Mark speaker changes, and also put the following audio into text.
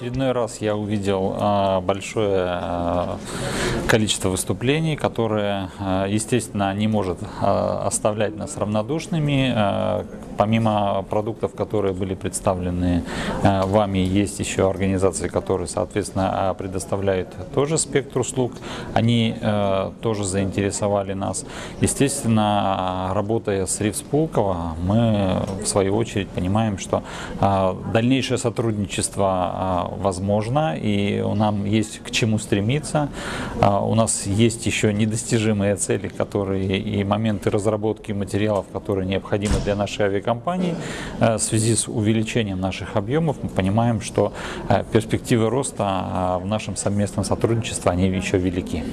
Speaker 1: очередной раз я увидел а, большое а, количество выступлений, которые, а, естественно, не может а, оставлять нас равнодушными. А, Помимо продуктов, которые были представлены вами, есть еще организации, которые, соответственно, предоставляют тоже спектр услуг. Они тоже заинтересовали нас. Естественно, работая с РИФС Пулково, мы, в свою очередь, понимаем, что дальнейшее сотрудничество возможно, и нам есть к чему стремиться. У нас есть еще недостижимые цели, которые и моменты разработки материалов, которые необходимы для нашей авиакомпании. Э, В связи с увеличением наших объемов мы понимаем, что э, перспективы роста а, в нашем совместном сотрудничестве, они еще велики.